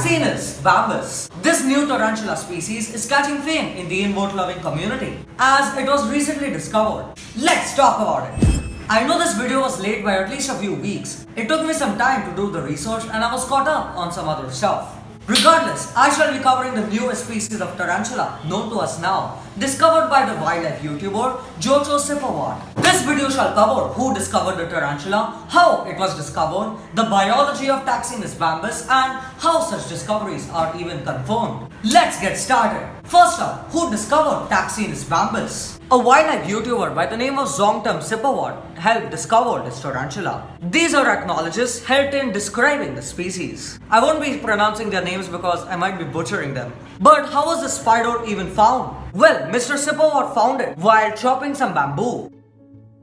Taksinus bambus. This new tarantula species is catching fame in the invert loving community as it was recently discovered. Let's talk about it. I know this video was late by at least a few weeks. It took me some time to do the research and I was caught up on some other stuff. Regardless, I shall be covering the newest species of tarantula known to us now, discovered by the wildlife YouTuber JoCho Sippawat. This video shall cover who discovered the tarantula, how it was discovered, the biology of Taksinus bambus and how such discoveries are even confirmed. Let's get started. First up, who discovered Taksinus bambus? A wildlife YouTuber by the name of Zongtum Sippawat helped discover this tarantula. These are acknowledges helped in describing the species. I won't be pronouncing their names because I might be butchering them. But how was the spider even found? Well, Mr. Sippawat found it while chopping some bamboo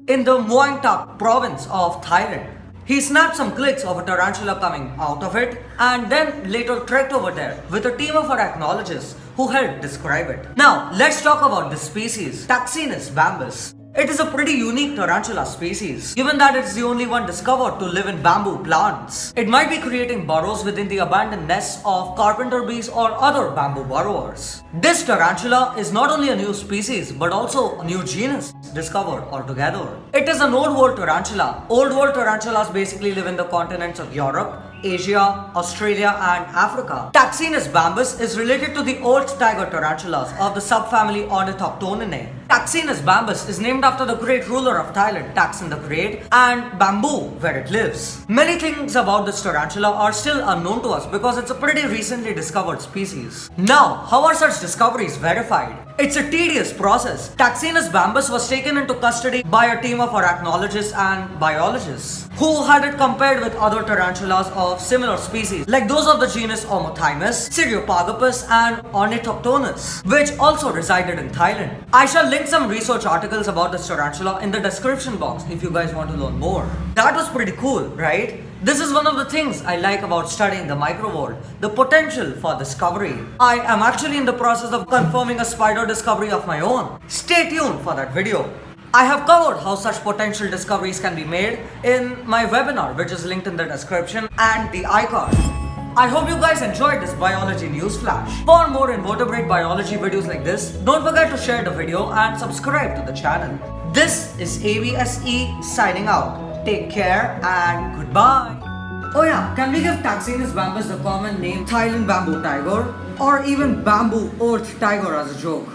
in the Muang Tak province of Thailand. He snapped some clicks of a tarantula coming out of it and then later trekked over there with a team of arachnologists who helped describe it. Now, let's talk about this species, Taksinus bambus. It is a pretty unique tarantula species, given that it's the only one discovered to live in bamboo plants. It might be creating burrows within the abandoned nests of carpenter bees or other bamboo burrowers. This tarantula is not only a new species, but also a new genus discovered altogether. It is an old world tarantula. Old world tarantulas basically live in the continents of Europe, Asia, Australia and Africa. Taksinus bambus is related to the old tiger tarantulas of the subfamily Ornithoctoninae. Taksinus bambus is named after the great ruler of Thailand, Taksin the Great, and bamboo where it lives. Many things about this tarantula are still unknown to us because it's a pretty recently discovered species. Now, how are such discoveries verified? It's a tedious process. Taksinus bambus was taken into custody by a team of arachnologists and biologists who had it compared with other tarantulas of similar species like those of the genus Omothymus, Cyriopagopus and Ornithoctonus which also resided in Thailand. I shall link some research articles about this tarantula in the description box if you guys want to learn more. That was pretty cool, right? This is one of the things I like about studying the micro world, the potential for discovery. I am actually in the process of confirming a spider discovery of my own. Stay tuned for that video. I have covered how such potential discoveries can be made in my webinar which is linked in the description and the icon. I hope you guys enjoyed this biology news flash. For more invertebrate biology videos like this, don't forget to share the video and subscribe to the channel. This is ABSE signing out. Take care and goodbye. Oh yeah, can we give Taksinus bambus the common name Thailand bamboo tiger or even bamboo earth tiger as a joke?